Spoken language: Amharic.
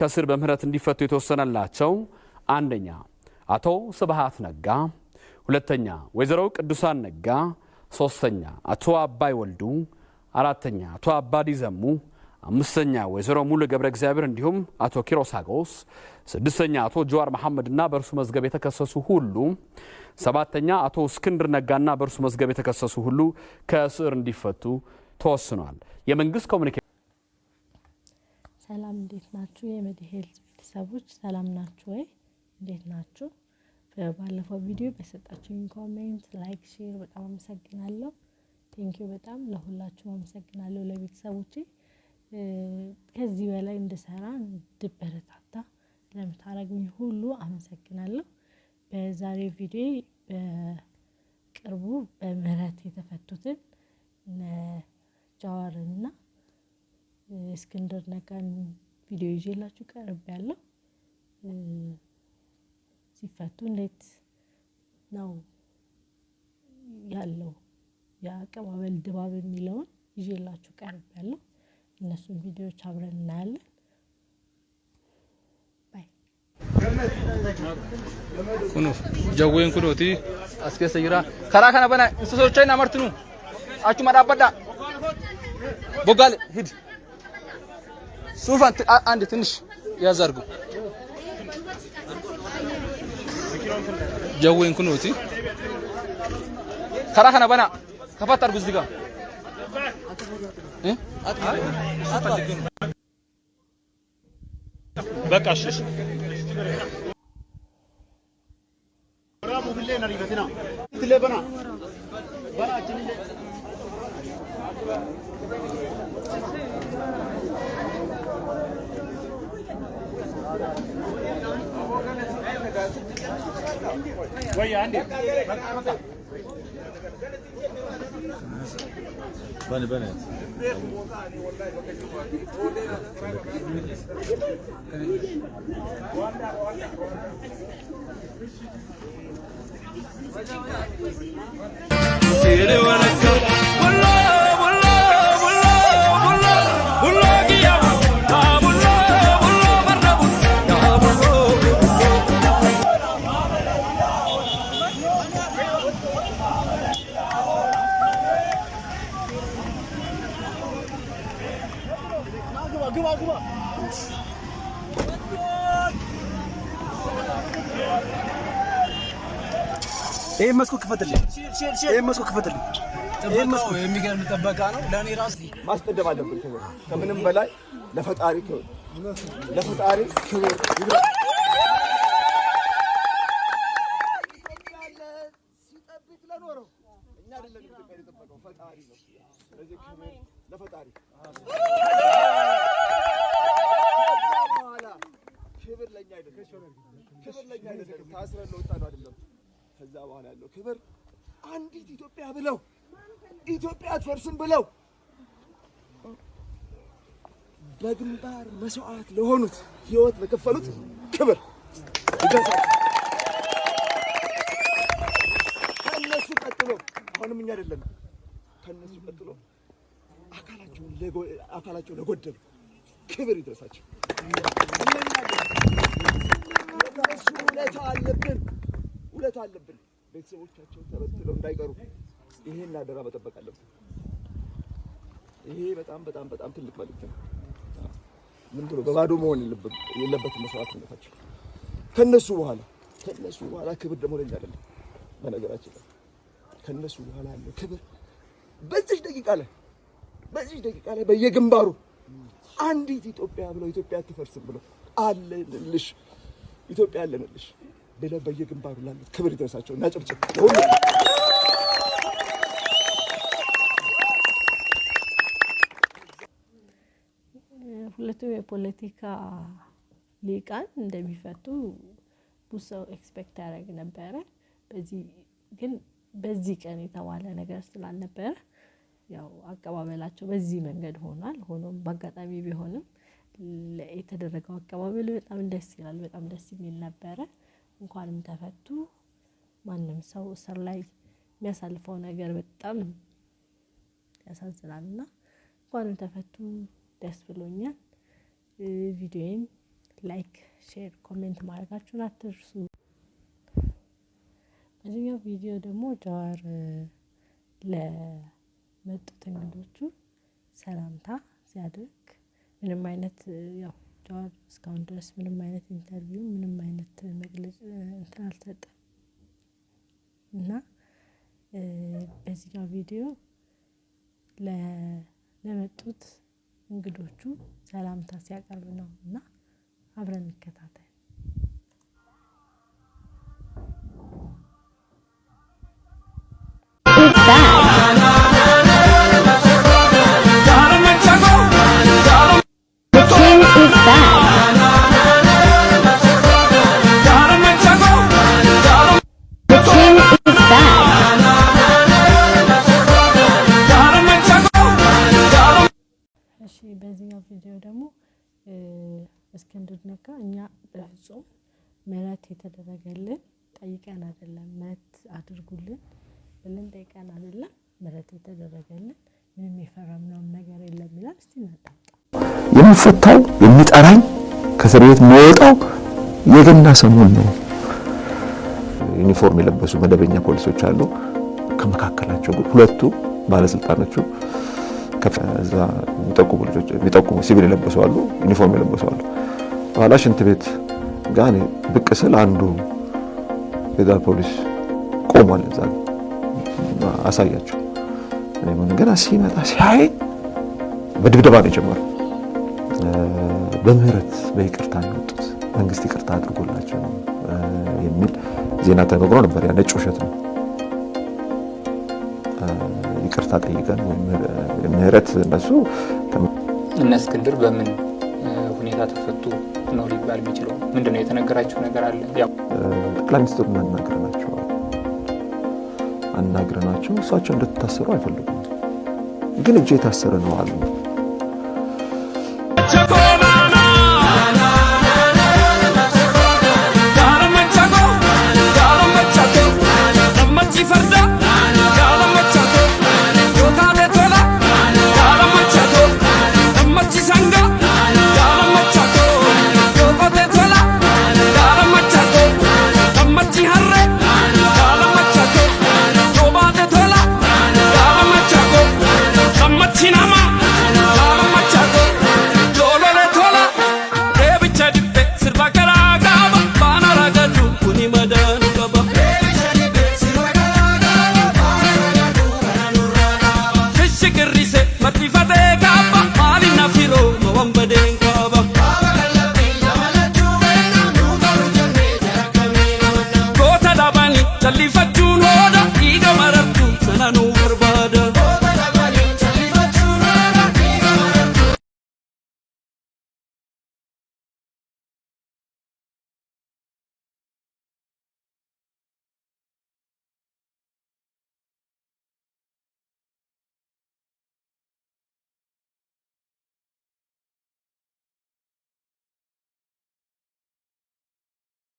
ከስር በምህረት እንዲፈቱ የተወሰነላቸው አንደኛ አቶ ስብሃት ነጋ፣ ሁለተኛ ወይዘሮ ቅዱሳን ነጋ፣ ሶስተኛ አቶ አባይ ወልዱ፣ አራተኛ አቶ አባዲ ዘሙ፣ አምስተኛ ወይዘሮ ሙሉ ገብረ እግዚአብሔር እንዲሁም አቶ ኪሮስ አጎስ፣ ስድስተኛ አቶ ጀዋር መሐመድና በእርሱ መዝገብ የተከሰሱ ሁሉ፣ ሰባተኛ አቶ እስክንድር ነጋና በእርሱ መዝገብ የተከሰሱ ሁሉ ከእስር እንዲፈቱ ተወስኗል። የመንግስት ኮሚኒኬሽን ሰላም እንዴት ናችሁ? የመድሄልዝ ቤተሰቦች ሰላም ናችሁ ወይ? እንዴት ናችሁ? በባለፈው ቪዲዮ በሰጣችሁኝ comment፣ like፣ share በጣም አመሰግናለሁ። thank you በጣም ለሁላችሁም አመሰግናለሁ። ለቤተሰቦቼ ከዚህ በላይ እንድሰራ እንድበረታታ ለምታረጉኝ ሁሉ አመሰግናለሁ። በዛሬው ቪዲዮ በቅርቡ በምህረት የተፈቱትን ጃዋርና እስክንድር ነጋን ቪዲዮ ይዤላችሁ ቀርብ ያለው ሲፈቱ እንዴት ነው ያለው? የአቀባበል ድባብ የሚለውን ይዤላችሁ ቀርብ ያለው እነሱን ቪዲዮዎች አብረን እናያለን። ባይ። Kunuuf jawween kunuuti as keessa jira. Karaa kana bana isa socho'in amartinu achuma dhaabbadha. Boggaale hidi. Suufan andi tinish yaaz argu. Jawween kunuuti. Karaa kana bana شوية بني بني. سيري ولك ወይ አንዴ ይሄን መስኮት ክፈትልኝ። ይሄን መስኮት ክፈትልኝ። መስኮት የሚገርም ጥበቃ ነው። ለእኔ ራሱ ማስቀደም አለብን። ከምንም በላይ ለፈጣሪ ክብር ለፈጣሪ ክብር ይግባ። ሲጠብቅ ለኖረው እኛ አይደለም ኢትዮጵያ የጠበቀው ፈጣሪ ነው። ስለዚህ ክብር ለፈጣሪ በኋላ ክብር ለእኛ አይደለም፣ ክብር ለእኛ አይደለም። ታስረን ለወጣ ነው አይደለም። ከዛ በኋላ ያለው ክብር አንዲት ኢትዮጵያ ብለው ኢትዮጵያ አትፈርስም ብለው በግንባር መስዋዕት ለሆኑት ህይወት ለከፈሉት ክብር ይገዛል። ከነሱ ቀጥሎ አሁንም እኛ አይደለም ከነሱ ቀጥሎ አካላቸው ለጎደሉ ክብር ይድረሳቸው። እነሱ ውለታ አለብን ውለታ አለብን። ቤተሰቦቻቸው ተበትለው እንዳይቀሩ ይሄን አደራ መጠበቅ አለብን። ይሄ በጣም በጣም በጣም ትልቅ መልዕክት ነው። ምን ብሎ በባዶ መሆን የለበት- የለበትም መስዋዕትነታቸው። ከነሱ በኋላ ከነሱ በኋላ ክብር ደግሞ ለኛ አይደለም። በነገራችን ላይ ከነሱ በኋላ ያለው ክብር በዚህ ደቂቃ ላይ በዚህ ደቂቃ ላይ በየግንባሩ አንዲት ኢትዮጵያ ብለው ኢትዮጵያ አትፈርስም ብለው አለንልሽ ኢትዮጵያ አለንልሽ ብለው በየግንባሩ ላሉት ክብር ይድረሳቸው እና ጭብጭብ ሁለቱም የፖለቲካ ሊቃን እንደሚፈቱ ብዙ ሰው expect ያደርግ ነበረ። በዚህ ግን በዚህ ቀን የተባለ ነገር ስላልነበረ ያው አቀባበላቸው በዚህ መንገድ ሆኗል። ሆኖም በአጋጣሚ ቢሆንም የተደረገው አቀባበል በጣም ደስ ይላል። በጣም ደስ የሚል ነበረ። እንኳንም ተፈቱ። ማንም ሰው እስር ላይ የሚያሳልፈው ነገር በጣም ያሳዝናል እና እንኳንም ተፈቱ። ደስ ብሎኛል። ቪዲዮን like፣ share፣ comment ማድረጋችሁን አትርሱ። በዚህኛው ቪዲዮ ደግሞ ጃዋር ለመጡት እንግዶቹ ሰላምታ ሲያደርግ ምንም አይነት ያው ጃዋር እስካሁን ድረስ ምንም አይነት interview ምንም አይነት መግለጽ እንትን አልሰጠም። እና በዚህኛው ቪዲዮ ለመጡት እንግዶቹ ሰላምታ ሲያቀርብ ነው። እና አብረን እንከታተል። በዚህኛው ቪዲዮ ደግሞ እስክንድር ነጋ እኛ በፍጹም ምህረት የተደረገልን ጠይቀን አይደለም፣ ምህረት አድርጉልን ብለን ጠይቀን አይደለም፣ ምህረት የተደረገልን ምንም የፈረምነውም ነገር የለም ይላል። እስቲ የምፈታው የሚጠራኝ ከእስር ቤት የምወጣው የገና ሰሞን ነው። ዩኒፎርም የለበሱ መደበኛ ፖሊሶች አሉ። ከመካከላቸው ሁለቱ ባለስልጣኖቹ ከዛ የሚጠቁሙ ልጆች የሚጠቁሙ ሲቪል የለበሱ አሉ፣ ዩኒፎርም የለበሱ አሉ። በኋላ ሽንት ቤት ጋር ብቅ ስል አንዱ ፌዴራል ፖሊስ ቆሟል። እዛ አሳያቸው። ምን ገና ሲመጣ ሲያይ በድብደባ ነው የጀመረው። በምህረት በይቅርታ ነው የወጡት፣ መንግስት ይቅርታ አድርጎላቸው ነው የሚል ዜና ተነግሮ ነበር። ነጭ ውሸት ነው። ይቅርታ ጠይቀን ወይም ምህረት እነሱ እነ እስክንድር በምን ሁኔታ ተፈቱ ነው ሊባል የሚችለው? ምንድን ነው የተነገራቸው ነገር አለ? ያው ጠቅላይ ሚኒስትሩን አናግረናቸው አናግረናቸው እሳቸው እንደተታሰሩ አይፈልጉም፣ ግን እጅ የታሰረ ነው አሉ።